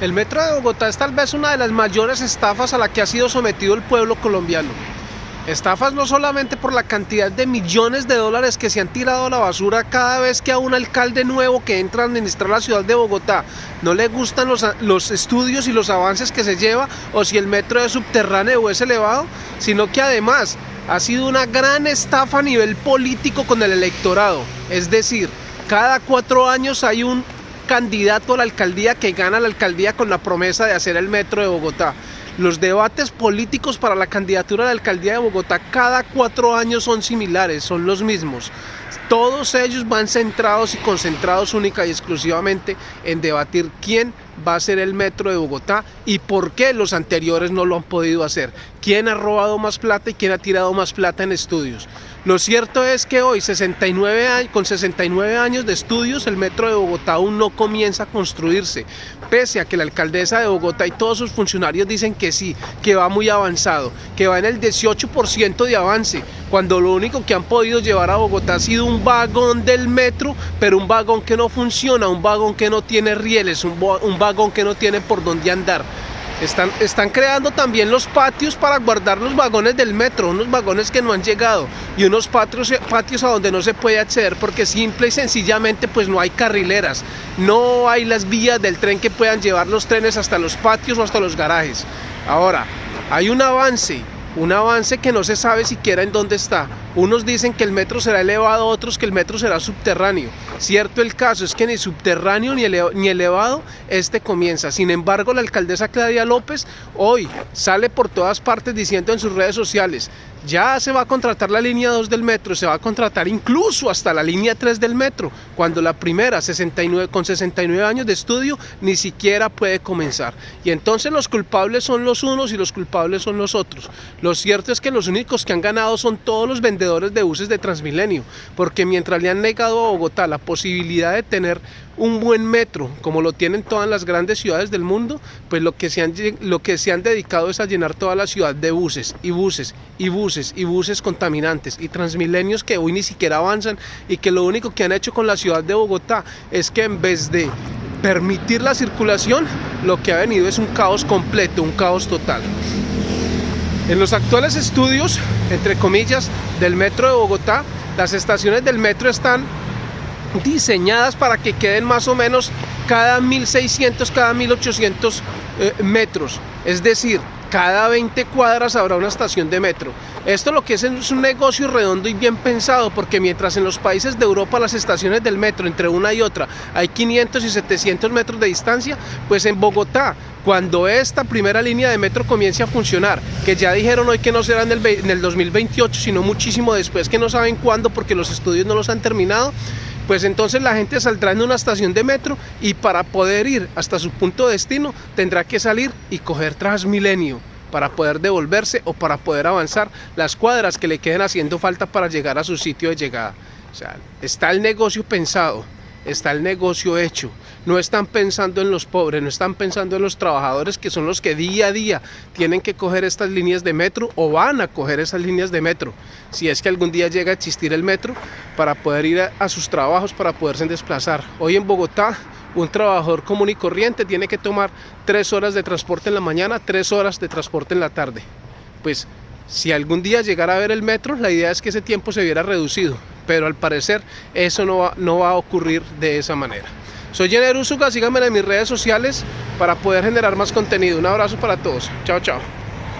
El metro de Bogotá es tal vez una de las mayores estafas a la que ha sido sometido el pueblo colombiano. Estafas no solamente por la cantidad de millones de dólares que se han tirado a la basura cada vez que a un alcalde nuevo que entra a administrar la ciudad de Bogotá no le gustan los, los estudios y los avances que se lleva o si el metro es subterráneo o es elevado, sino que además ha sido una gran estafa a nivel político con el electorado. Es decir, cada cuatro años hay un candidato a la alcaldía que gana la alcaldía con la promesa de hacer el metro de Bogotá. Los debates políticos para la candidatura a la alcaldía de Bogotá cada cuatro años son similares, son los mismos. Todos ellos van centrados y concentrados única y exclusivamente en debatir quién va a ser el metro de Bogotá y por qué los anteriores no lo han podido hacer. ¿Quién ha robado más plata y quién ha tirado más plata en estudios? Lo cierto es que hoy, 69 con 69 años de estudios, el metro de Bogotá aún no comienza a construirse, pese a que la alcaldesa de Bogotá y todos sus funcionarios dicen que sí, que va muy avanzado, que va en el 18% de avance, cuando lo único que han podido llevar a Bogotá ha sido un vagón del metro, pero un vagón que no funciona, un vagón que no tiene rieles, un, vagón que no tiene por dónde andar. Están, están, creando también los patios para guardar los vagones del metro, unos vagones que no han llegado y unos patios, patios a donde no se puede acceder porque simple y sencillamente pues no hay carrileras, no hay las vías del tren que puedan llevar los trenes hasta los patios o hasta los garajes. Ahora, hay un avance un avance que no se sabe siquiera en dónde está. Unos dicen que el metro será elevado, otros que el metro será subterráneo. Cierto el caso es que ni subterráneo ni, ni elevado este comienza. Sin embargo, la alcaldesa Claudia López hoy sale por todas partes diciendo en sus redes sociales, ya se va a contratar la línea 2 del metro, se va a contratar incluso hasta la línea 3 del metro, cuando la primera 69, con 69 años de estudio ni siquiera puede comenzar. Y entonces los culpables son los unos y los culpables son los otros. Lo cierto es que los únicos que han ganado son todos los vendedores de buses de Transmilenio, porque mientras le han negado a Bogotá la posibilidad de tener un buen metro, como lo tienen todas las grandes ciudades del mundo, pues lo que, se han, lo que se han dedicado es a llenar toda la ciudad de buses y buses y buses y buses contaminantes y transmilenios que hoy ni siquiera avanzan y que lo único que han hecho con la ciudad de Bogotá es que en vez de permitir la circulación, lo que ha venido es un caos completo, un caos total. En los actuales estudios, entre comillas, del metro de Bogotá, las estaciones del metro están diseñadas para que queden más o menos cada 1600, cada 1800 eh, metros. Es decir, cada 20 cuadras habrá una estación de metro. Esto lo que es es un negocio redondo y bien pensado, porque mientras en los países de Europa las estaciones del metro entre una y otra hay 500 y 700 metros de distancia, pues en Bogotá, cuando esta primera línea de metro comience a funcionar, que ya dijeron hoy que no será en el, en el 2028, sino muchísimo después, que no saben cuándo porque los estudios no los han terminado, pues entonces la gente saldrá en una estación de metro y para poder ir hasta su punto de destino tendrá que salir y coger Transmilenio para poder devolverse o para poder avanzar las cuadras que le queden haciendo falta para llegar a su sitio de llegada. O sea, está el negocio pensado está el negocio hecho. No están pensando en los pobres, no están pensando en los trabajadores que son los que día a día tienen que coger estas líneas de metro o van a coger esas líneas de metro. Si es que algún día llega a existir el metro para poder ir a, sus trabajos, para poderse desplazar. Hoy en Bogotá un trabajador común y corriente tiene que tomar tres horas de transporte en la mañana, tres horas de transporte en la tarde. Pues si algún día llegara a ver el metro, la idea es que ese tiempo se viera reducido pero al parecer eso no va, no va a ocurrir de esa manera. Soy Jenner Usuga, síganme en mis redes sociales para poder generar más contenido. Un abrazo para todos. Chao, chao.